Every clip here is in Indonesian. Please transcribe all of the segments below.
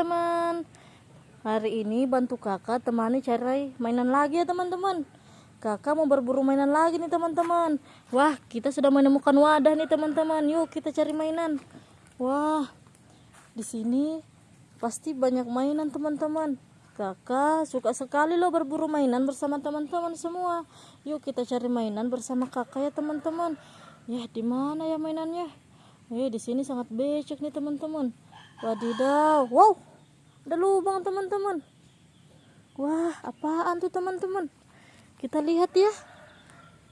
teman-teman Hari ini bantu kakak temani cari mainan lagi ya teman-teman Kakak mau berburu mainan lagi nih teman-teman Wah kita sudah menemukan wadah nih teman-teman Yuk kita cari mainan Wah di sini pasti banyak mainan teman-teman Kakak suka sekali loh berburu mainan bersama teman-teman semua. Yuk kita cari mainan bersama kakak ya teman-teman. Ya di mana ya mainannya? Eh di sini sangat becek nih teman-teman. Wadidaw, wow, ada lubang teman-teman. Wah, apaan tuh teman-teman? Kita lihat ya.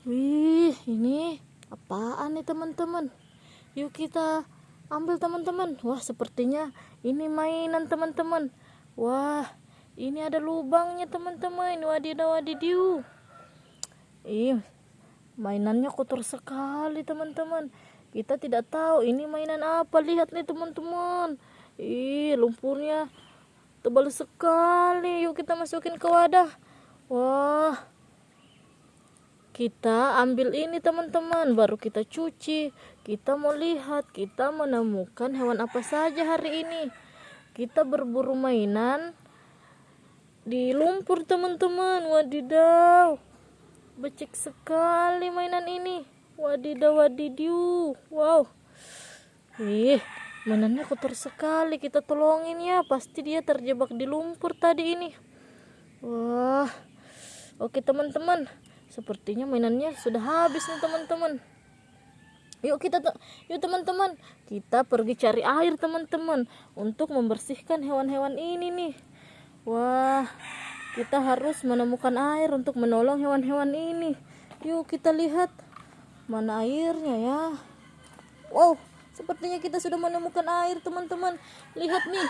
Wih, ini apaan nih teman-teman? Yuk kita ambil teman-teman. Wah, sepertinya ini mainan teman-teman. Wah, ini ada lubangnya teman-teman wadidaw wadidiu ih mainannya kotor sekali teman-teman kita tidak tahu ini mainan apa lihat nih teman-teman ih lumpurnya tebal sekali. Yuk kita masukin ke wadah. Wah. Kita ambil ini teman-teman. Baru kita cuci. Kita mau lihat kita menemukan hewan apa saja hari ini. Kita berburu mainan di lumpur teman-teman. Wadidaw. Becek sekali mainan ini. Wadidaw wadidiu wow. Ih mainannya kotor sekali kita tolongin ya pasti dia terjebak di lumpur tadi ini wah oke teman-teman sepertinya mainannya sudah habis nih teman-teman Yuk kita yuk teman-teman, kita pergi cari air teman-teman untuk membersihkan hewan-hewan ini nih. Wah, kita harus menemukan air untuk menolong hewan-hewan ini. Yuk kita lihat mana airnya ya. Wow, sepertinya kita sudah menemukan air teman-teman. Lihat nih,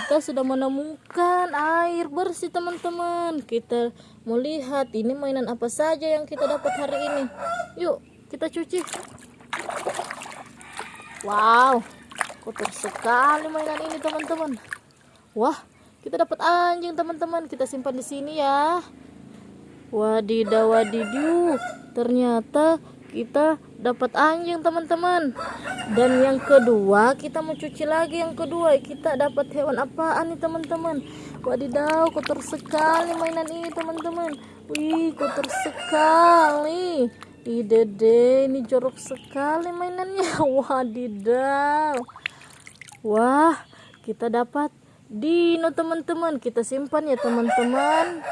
kita sudah menemukan air bersih teman-teman. Kita mau lihat ini mainan apa saja yang kita dapat hari ini. Yuk, kita cuci. Wow, kotor sekali mainan ini teman-teman. Wah, kita dapat anjing teman-teman kita simpan di sini ya wadidaw wadidiu ternyata kita dapat anjing teman-teman. Dan yang kedua kita mau cuci lagi yang kedua. Kita dapat hewan apaan nih teman-teman? Wadidaw kotor sekali mainan ini teman-teman. Wih kotor sekali. Ide deh ini jorok sekali mainannya. Wadidaw. Wah kita dapat dino teman-teman. Kita simpan ya teman-teman.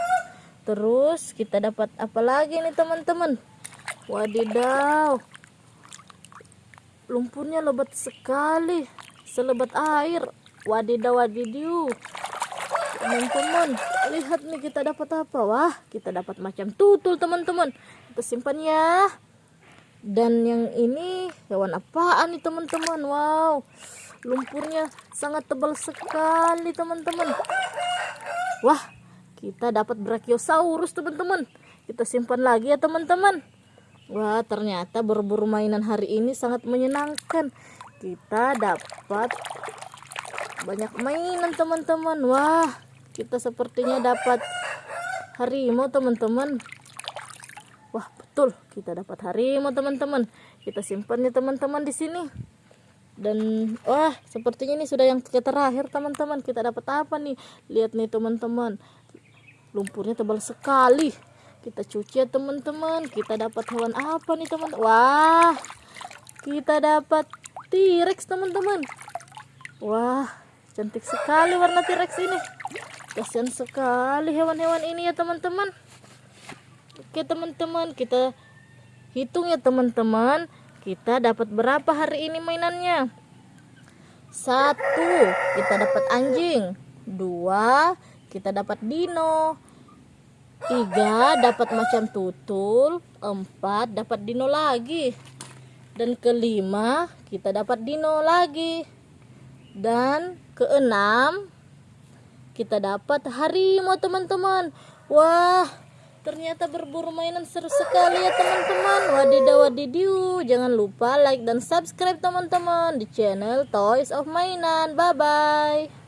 Terus kita dapat apa lagi nih teman-teman? Wadidaw lumpurnya lebat sekali. Selebat air. Wadidaw wadidiu teman-teman lihat nih kita dapat apa. Wah kita dapat macam tutul teman-teman. Kita simpan ya. Dan yang ini hewan apaan nih teman-teman? Wow lumpurnya sangat tebal sekali teman-teman. Wah kita dapat brachiosaurus teman-teman. Kita simpan lagi ya teman-teman wah ternyata berburu mainan hari ini sangat menyenangkan. Kita dapat banyak mainan teman-teman. Wah kita sepertinya dapat harimau teman-teman. Wah betul. Kita dapat harimau teman-teman. Kita simpan ya teman-teman di sini. Dan wah sepertinya ini sudah yang terakhir teman-teman. Kita dapat apa nih? Lihat nih teman-teman. Lumpurnya tebal sekali kita cuci ya teman-teman. Kita dapat hewan apa nih teman? Wah kita dapat T-Rex teman-teman. Wah cantik sekali warna T-Rex ini. Kasihan sekali hewan-hewan ini ya teman-teman. Oke teman-teman kita hitung ya teman-teman. Kita dapat berapa hari ini mainannya? Satu kita dapat anjing. Dua kita dapat dino tiga dapat macam tutul empat dapat dino lagi dan kelima kita dapat dino lagi dan keenam kita dapat harimau teman-teman wah Ternyata berburu mainan seru sekali ya teman-teman. Wadidaw wadidiu. Jangan lupa like dan subscribe teman-teman di channel Toys of Mainan. Bye bye.